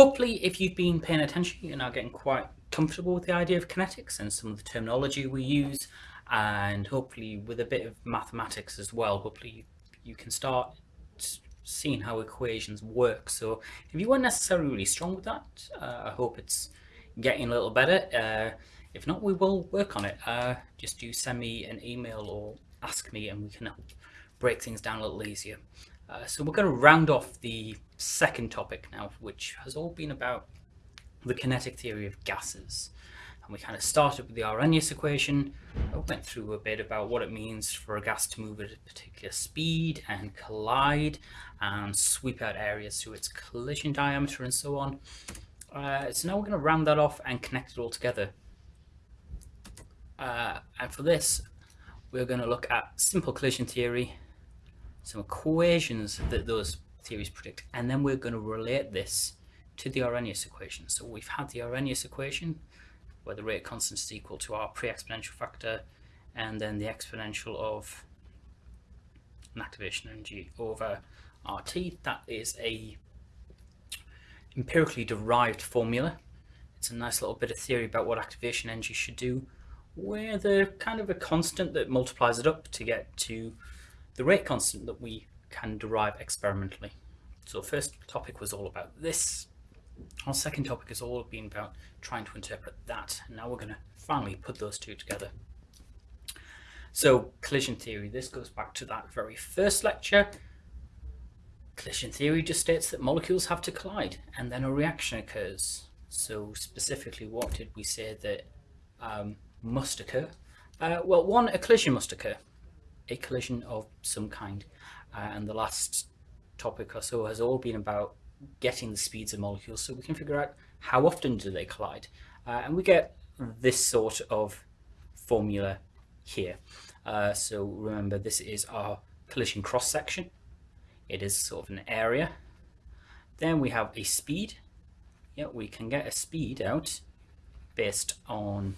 hopefully if you've been paying attention, you're now getting quite comfortable with the idea of kinetics and some of the terminology we use, and hopefully with a bit of mathematics as well, hopefully you, can start seeing how equations work. So if you weren't necessarily really strong with that, uh, I hope it's getting a little better. Uh, if not, we will work on it. Uh, just do send me an email or ask me and we can help break things down a little easier. Uh, so we're going to round off the second topic now, which has all been about the kinetic theory of gases. And we kind of started with the Arrhenius equation, I went through a bit about what it means for a gas to move at a particular speed and collide and sweep out areas through its collision diameter and so on. Uh, so now we're going to round that off and connect it all together. Uh, and for this, we're going to look at simple collision theory, some equations that those theories predict, and then we're going to relate this to the Arrhenius equation. So we've had the Arrhenius equation, where the rate constant is equal to our pre-exponential factor, and then the exponential of an activation energy over RT. That is a empirically derived formula. It's a nice little bit of theory about what activation energy should do where the kind of a constant that multiplies it up to get to the rate constant that we can derive experimentally. So first topic was all about this. Our second topic has all been about trying to interpret that. And now we're going to finally put those two together. So collision theory, this goes back to that very first lecture. Collision theory just states that molecules have to collide and then a reaction occurs. So specifically, what did we say that um, must occur? Uh, well, one, a collision must occur, a collision of some kind. Uh, and the last topic or so has all been about getting the speeds of molecules so we can figure out how often do they collide. Uh, and we get this sort of formula here. Uh, so remember, this is our collision cross section. It is sort of an area. Then we have a speed. Yeah, we can get a speed out based on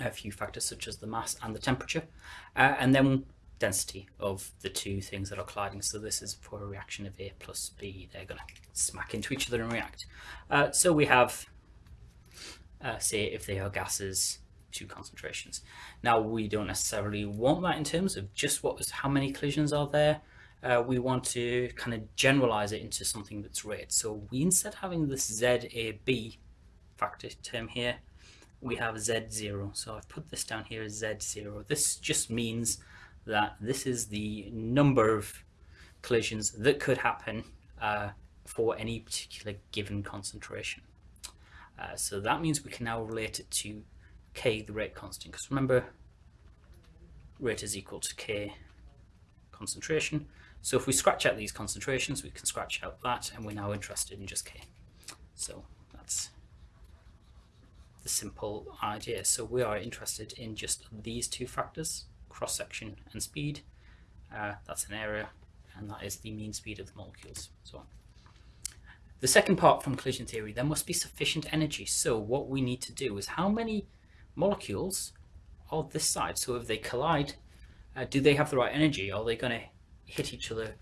a few factors such as the mass and the temperature, uh, and then density of the two things that are colliding. So this is for a reaction of A plus B. They're going to smack into each other and react. Uh, so we have, uh, say, if they are gases, two concentrations. Now we don't necessarily want that in terms of just what was how many collisions are there. Uh, we want to kind of generalize it into something that's rate. So we instead having this ZAB factor term here, we have Z0. So I've put this down here as Z0. This just means that this is the number of collisions that could happen uh, for any particular given concentration. Uh, so that means we can now relate it to K, the rate constant, because remember, rate is equal to K concentration. So if we scratch out these concentrations, we can scratch out that, and we're now interested in just K. So that's simple idea. So we are interested in just these two factors, cross-section and speed. Uh, that's an area, and that is the mean speed of the molecules. So the second part from collision theory, there must be sufficient energy. So what we need to do is how many molecules are this side? So if they collide, uh, do they have the right energy? Are they going to hit each other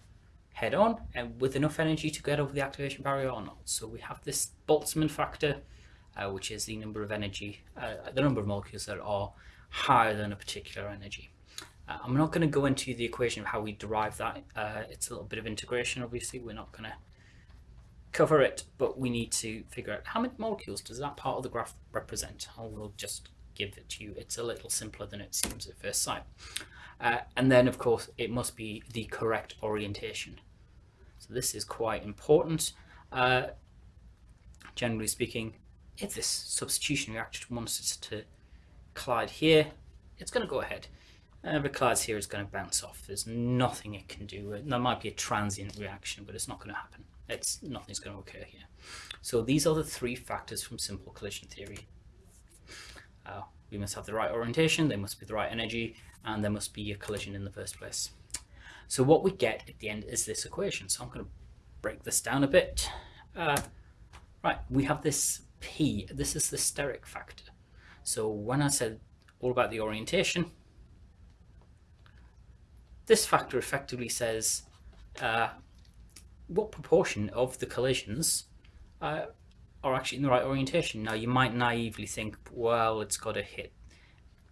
head on and with enough energy to get over the activation barrier or not? So we have this Boltzmann factor uh, which is the number of energy, uh, the number of molecules that are higher than a particular energy. Uh, I'm not going to go into the equation of how we derive that. Uh, it's a little bit of integration, obviously. We're not going to cover it, but we need to figure out how many molecules does that part of the graph represent. I will just give it to you. It's a little simpler than it seems at first sight. Uh, and then, of course, it must be the correct orientation. So this is quite important. Uh, generally speaking, if this substitution reaction wants to collide here, it's going to go ahead. Uh, it collides here, it's going to bounce off. There's nothing it can do. There might be a transient reaction, but it's not going to happen. It's Nothing's going to occur here. So these are the three factors from simple collision theory. Uh, we must have the right orientation, there must be the right energy, and there must be a collision in the first place. So what we get at the end is this equation. So I'm going to break this down a bit. Uh, right, we have this P, this is the steric factor. So when I said all about the orientation, this factor effectively says uh, what proportion of the collisions uh, are actually in the right orientation. Now you might naively think, well, it's got to hit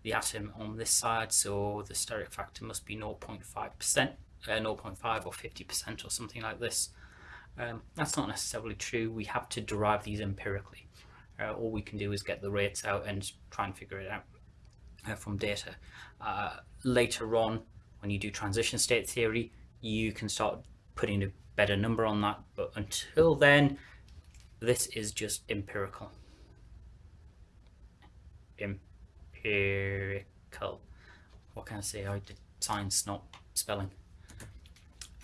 the atom on this side, so the steric factor must be 0.5%, uh, 0.5 or 50% or something like this. Um, that's not necessarily true. We have to derive these empirically. Uh, all we can do is get the rates out and try and figure it out uh, from data. Uh, later on, when you do transition state theory, you can start putting a better number on that. But until then, this is just empirical. Empirical. What can I say? I did science, not spelling.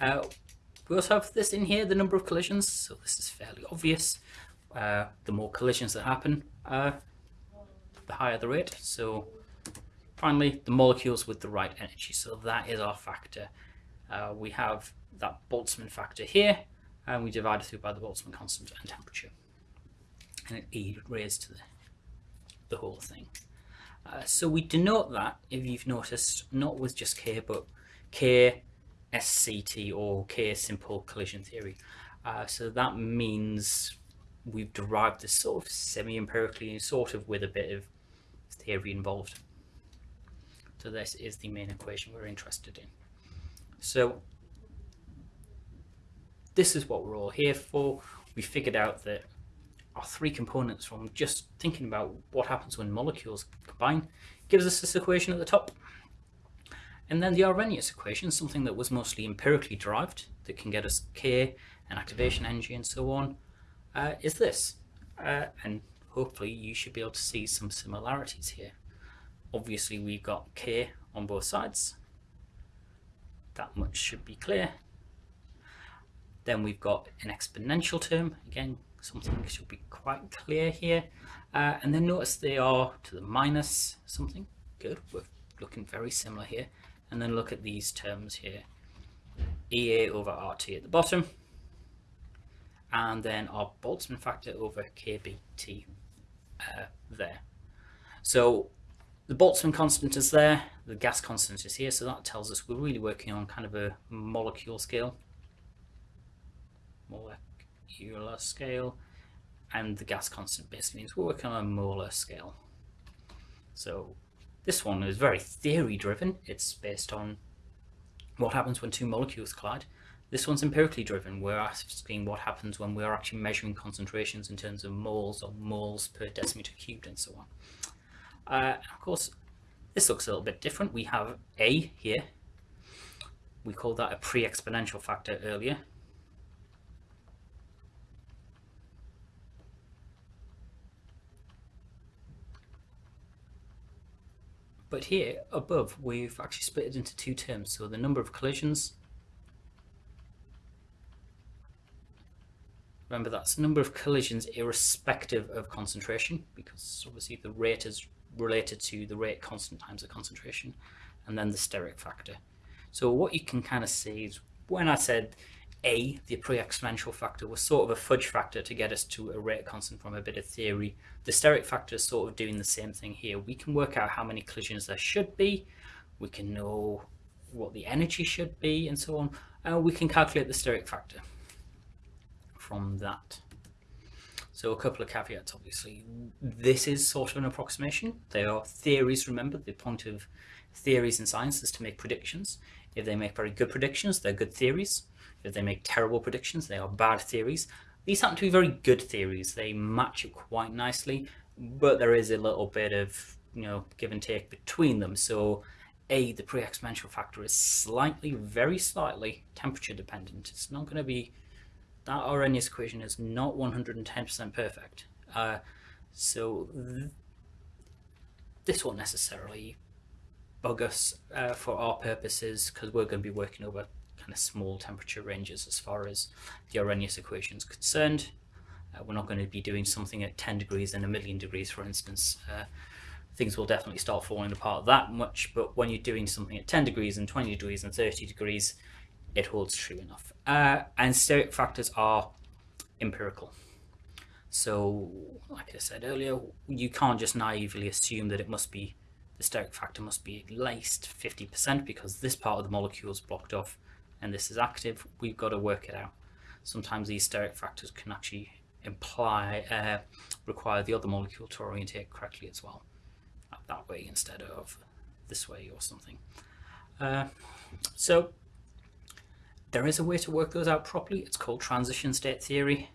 Uh, we also have this in here, the number of collisions. So this is fairly obvious. Uh, the more collisions that happen, uh, the higher the rate. So finally, the molecules with the right energy. So that is our factor. Uh, we have that Boltzmann factor here, and we divide it through by the Boltzmann constant and temperature. And it E raised to the, the whole thing. Uh, so we denote that, if you've noticed, not with just K, but K, SCT, or K simple collision theory. Uh, so that means we've derived this sort of semi-empirically, sort of with a bit of theory involved. So this is the main equation we're interested in. So this is what we're all here for. We figured out that our three components from just thinking about what happens when molecules combine gives us this equation at the top. And then the Arrhenius equation, something that was mostly empirically derived, that can get us K and activation energy and so on, uh, is this. Uh, and hopefully you should be able to see some similarities here. Obviously we've got K on both sides. That much should be clear. Then we've got an exponential term, again, something should be quite clear here. Uh, and then notice they are to the minus something. Good, we're looking very similar here. And then look at these terms here. EA over RT at the bottom. And then our Boltzmann factor over KBT uh, there. So the Boltzmann constant is there, the gas constant is here, so that tells us we're really working on kind of a molecule scale molecular scale and the gas constant basically means we're working on a molar scale. So this one is very theory driven. It's based on what happens when two molecules collide. This one's empirically driven. We're asking what happens when we're actually measuring concentrations in terms of moles or moles per decimeter cubed and so on. Uh, of course, this looks a little bit different. We have A here. We called that a pre-exponential factor earlier. But here above, we've actually split it into two terms. So the number of collisions, remember that's the number of collisions irrespective of concentration, because obviously the rate is related to the rate constant times the concentration, and then the steric factor. So what you can kind of see is when I said a, the pre-exponential factor, was sort of a fudge factor to get us to a rate constant from a bit of theory. The steric factor is sort of doing the same thing here. We can work out how many collisions there should be. We can know what the energy should be and so on. And we can calculate the steric factor from that. So a couple of caveats, obviously. This is sort of an approximation. They are theories, remember. The point of theories in science is to make predictions. If they make very good predictions, they're good theories. If they make terrible predictions, they are bad theories. These happen to be very good theories. They match it quite nicely, but there is a little bit of you know give and take between them. So a the pre-exponential factor is slightly, very slightly temperature dependent. It's not going to be that Arrhenius equation is not 110% perfect. Uh, so th this won't necessarily bug us uh, for our purposes because we're going to be working over kind of small temperature ranges as far as the Arrhenius equation is concerned. Uh, we're not going to be doing something at 10 degrees and a million degrees, for instance. Uh, things will definitely start falling apart that much, but when you're doing something at 10 degrees and 20 degrees and 30 degrees, it holds true enough. Uh, and steric factors are empirical. So, like I said earlier, you can't just naively assume that it must be the steric factor must be at least 50% because this part of the molecule is blocked off and this is active, we've got to work it out. Sometimes these steric factors can actually imply uh, require the other molecule to orientate correctly as well, that way instead of this way or something. Uh, so there is a way to work those out properly. It's called transition state theory.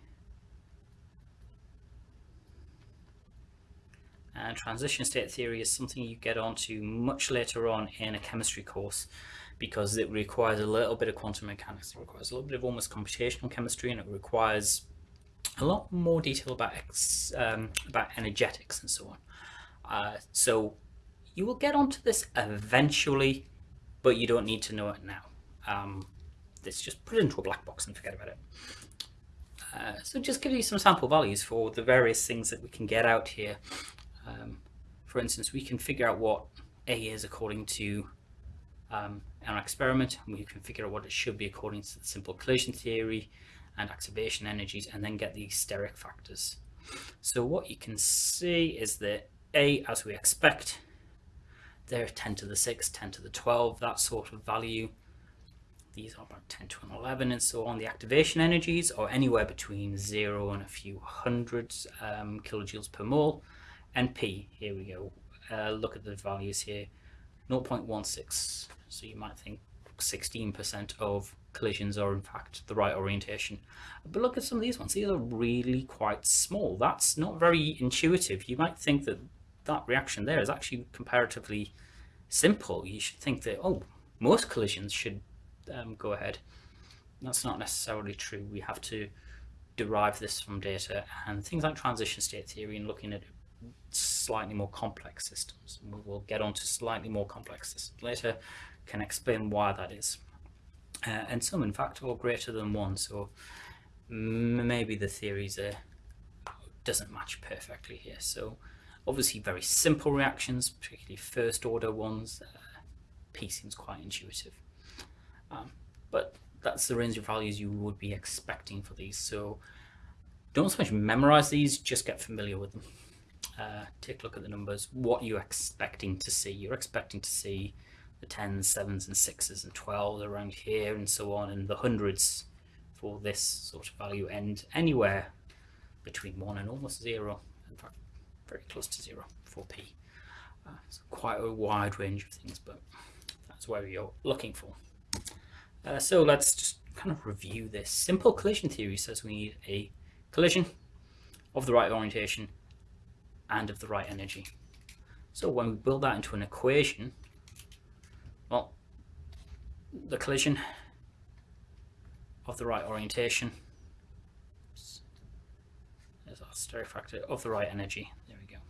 And transition state theory is something you get onto much later on in a chemistry course because it requires a little bit of quantum mechanics, it requires a little bit of almost computational chemistry, and it requires a lot more detail about um, about energetics and so on. Uh, so you will get onto this eventually, but you don't need to know it now. Um, let's just put it into a black box and forget about it. Uh, so just give you some sample values for the various things that we can get out here. Um, for instance, we can figure out what A is according to um, our experiment, and we can figure out what it should be according to the simple collision theory and activation energies, and then get the steric factors. So what you can see is that A, as we expect, they're 10 to the 6, 10 to the 12, that sort of value. These are about 10 to an 11 and so on. The activation energies are anywhere between 0 and a few hundreds um, kilojoules per mole. And P, here we go. Uh, look at the values here. 0.16. So you might think 16% of collisions are in fact the right orientation. But look at some of these ones. These are really quite small. That's not very intuitive. You might think that that reaction there is actually comparatively simple. You should think that, oh, most collisions should um, go ahead. That's not necessarily true. We have to derive this from data and things like transition state theory and looking at slightly more complex systems. We will get on to slightly more complex systems later, can explain why that is. Uh, and some, in fact, are greater than one, so maybe the theories are, doesn't match perfectly here. So obviously very simple reactions, particularly first order ones, uh, P seems quite intuitive. Um, but that's the range of values you would be expecting for these. So don't so much memorize these, just get familiar with them. Uh, take a look at the numbers, what you're expecting to see. You're expecting to see the 10s, 7s and 6s and 12s around here and so on, and the hundreds for this sort of value end anywhere between 1 and almost 0, in fact very close to 0 for P. Uh, it's quite a wide range of things, but that's where you're looking for. Uh, so let's just kind of review this. Simple collision theory says we need a collision of the right orientation and of the right energy. So when we build that into an equation, well, the collision of the right orientation there's our steric factor of the right energy. There we go.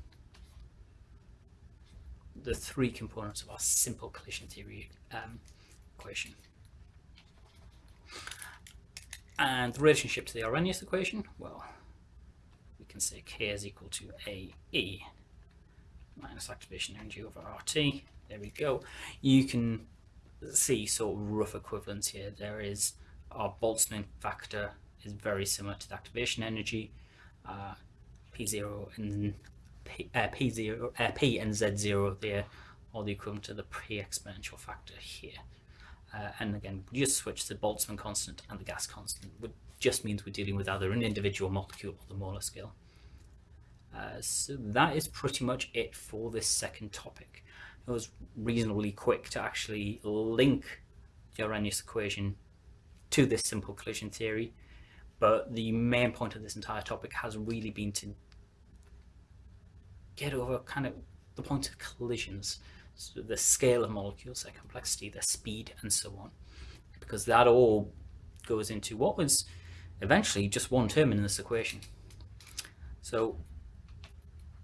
The three components of our simple collision theory um, equation. And the relationship to the Arrhenius equation, well, we can say K is equal to AE minus activation energy over RT. There we go. You can see sort of rough equivalents here. There is our Boltzmann factor is very similar to the activation energy. Uh, P0 and P, uh, P0, uh, P and Z0 there are the equivalent to the pre-exponential factor here. Uh, and again, we just switch the Boltzmann constant and the gas constant, which just means we're dealing with either an individual molecule or the molar scale. Uh, so that is pretty much it for this second topic. It was reasonably quick to actually link the Arrhenius equation to this simple collision theory, but the main point of this entire topic has really been to get over kind of the point of collisions so the scale of molecules, their complexity, their speed, and so on. Because that all goes into what was eventually just one term in this equation. So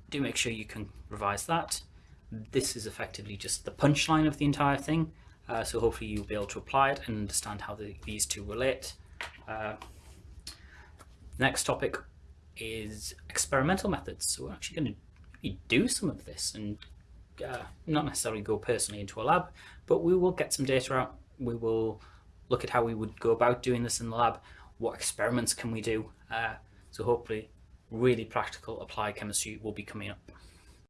do make sure you can revise that. This is effectively just the punchline of the entire thing. Uh, so hopefully you'll be able to apply it and understand how the, these two relate. Uh, next topic is experimental methods. So we're actually going to do some of this and uh, not necessarily go personally into a lab, but we will get some data out. We will look at how we would go about doing this in the lab. What experiments can we do? Uh, so hopefully really practical applied chemistry will be coming up.